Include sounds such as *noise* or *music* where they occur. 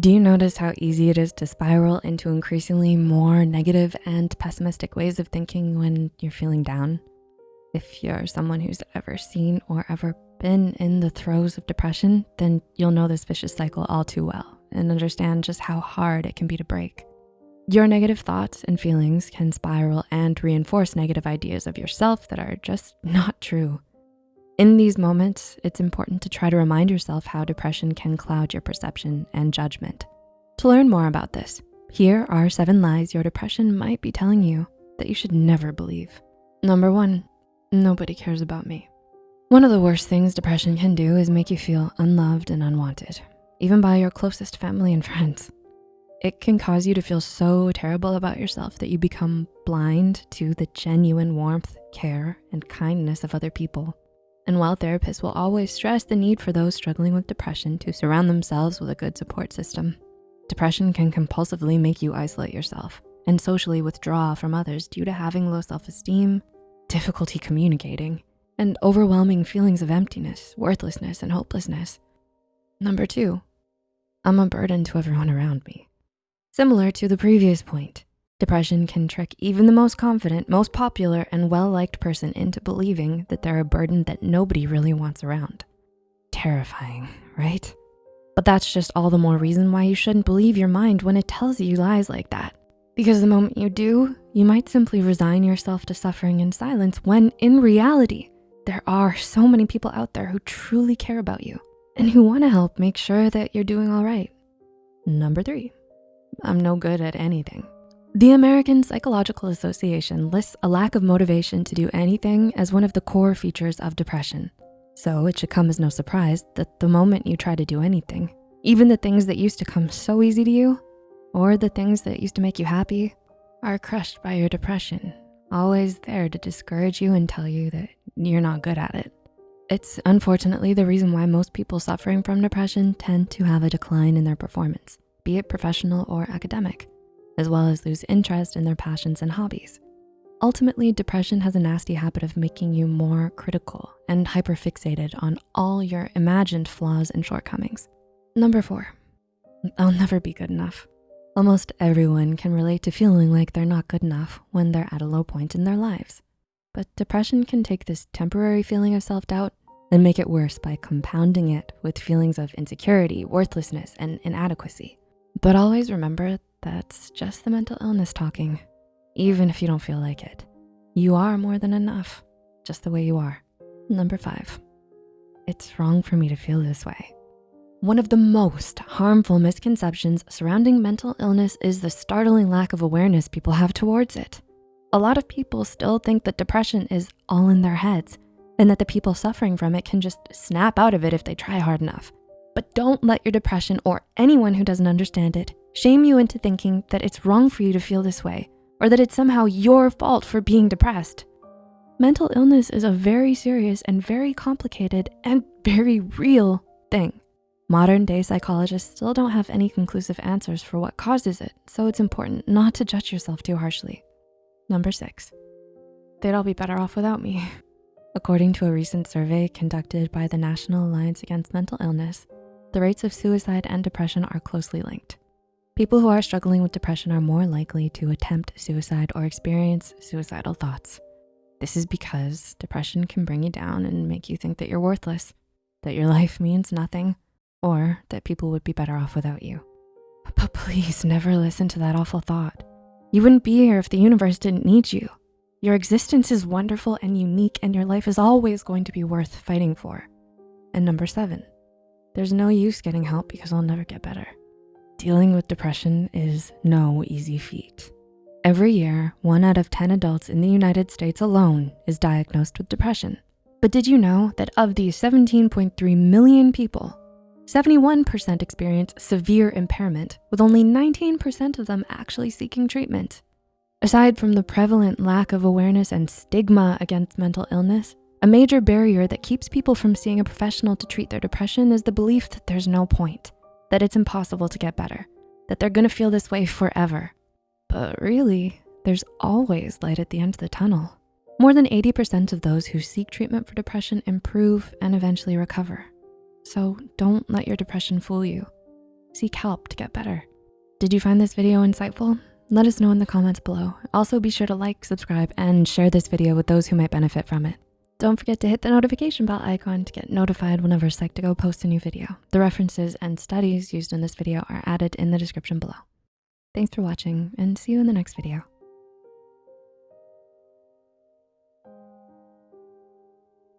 Do you notice how easy it is to spiral into increasingly more negative and pessimistic ways of thinking when you're feeling down? If you're someone who's ever seen or ever been in the throes of depression, then you'll know this vicious cycle all too well and understand just how hard it can be to break. Your negative thoughts and feelings can spiral and reinforce negative ideas of yourself that are just not true. In these moments, it's important to try to remind yourself how depression can cloud your perception and judgment. To learn more about this, here are seven lies your depression might be telling you that you should never believe. Number one, nobody cares about me. One of the worst things depression can do is make you feel unloved and unwanted, even by your closest family and *laughs* friends. It can cause you to feel so terrible about yourself that you become blind to the genuine warmth, care, and kindness of other people. And while therapists will always stress the need for those struggling with depression to surround themselves with a good support system, depression can compulsively make you isolate yourself and socially withdraw from others due to having low self-esteem, difficulty communicating, and overwhelming feelings of emptiness, worthlessness, and hopelessness. Number two, I'm a burden to everyone around me. Similar to the previous point, Depression can trick even the most confident, most popular, and well-liked person into believing that they're a burden that nobody really wants around. Terrifying, right? But that's just all the more reason why you shouldn't believe your mind when it tells you lies like that. Because the moment you do, you might simply resign yourself to suffering in silence when in reality, there are so many people out there who truly care about you and who wanna help make sure that you're doing all right. Number three, I'm no good at anything. The American Psychological Association lists a lack of motivation to do anything as one of the core features of depression. So it should come as no surprise that the moment you try to do anything, even the things that used to come so easy to you, or the things that used to make you happy, are crushed by your depression, always there to discourage you and tell you that you're not good at it. It's unfortunately the reason why most people suffering from depression tend to have a decline in their performance, be it professional or academic as well as lose interest in their passions and hobbies. Ultimately, depression has a nasty habit of making you more critical and hyperfixated on all your imagined flaws and shortcomings. Number four, I'll never be good enough. Almost everyone can relate to feeling like they're not good enough when they're at a low point in their lives. But depression can take this temporary feeling of self-doubt and make it worse by compounding it with feelings of insecurity, worthlessness, and inadequacy. But always remember that's just the mental illness talking, even if you don't feel like it. You are more than enough, just the way you are. Number five, it's wrong for me to feel this way. One of the most harmful misconceptions surrounding mental illness is the startling lack of awareness people have towards it. A lot of people still think that depression is all in their heads and that the people suffering from it can just snap out of it if they try hard enough. But don't let your depression or anyone who doesn't understand it shame you into thinking that it's wrong for you to feel this way or that it's somehow your fault for being depressed. Mental illness is a very serious and very complicated and very real thing. Modern day psychologists still don't have any conclusive answers for what causes it, so it's important not to judge yourself too harshly. Number six, they'd all be better off without me. *laughs* According to a recent survey conducted by the National Alliance Against Mental Illness, the rates of suicide and depression are closely linked. People who are struggling with depression are more likely to attempt suicide or experience suicidal thoughts. This is because depression can bring you down and make you think that you're worthless, that your *laughs* life means nothing, or that people would be better off without you. But please never listen to that awful thought. You wouldn't be here if the universe didn't need you. Your existence is wonderful and unique and your life is always going to be worth fighting for. And number seven, there's no use getting help because I'll never get better. Dealing with depression is no easy feat. Every year, one out of 10 adults in the United States alone is diagnosed with depression. But did you know that of these 17.3 million people, 71% experience severe impairment, with only 19% of them actually seeking treatment. Aside from the prevalent lack of awareness and stigma against mental illness, a major barrier that keeps people from seeing a professional to treat their depression is the belief that there's no point that it's impossible to get better, that they're gonna feel this way forever. But really, there's always light at the end of the tunnel. More than 80% of those who seek treatment for depression improve and eventually recover. So don't let your depression fool you. Seek help to get better. Did you find this video insightful? Let us know in the comments below. Also be sure to like, subscribe, and share this video with those who might benefit from it. Don't forget to hit the notification bell icon to get notified whenever Psych2Go posts a new video. The references and studies used in this video are added in the description below. Thanks for watching and see you in the next video.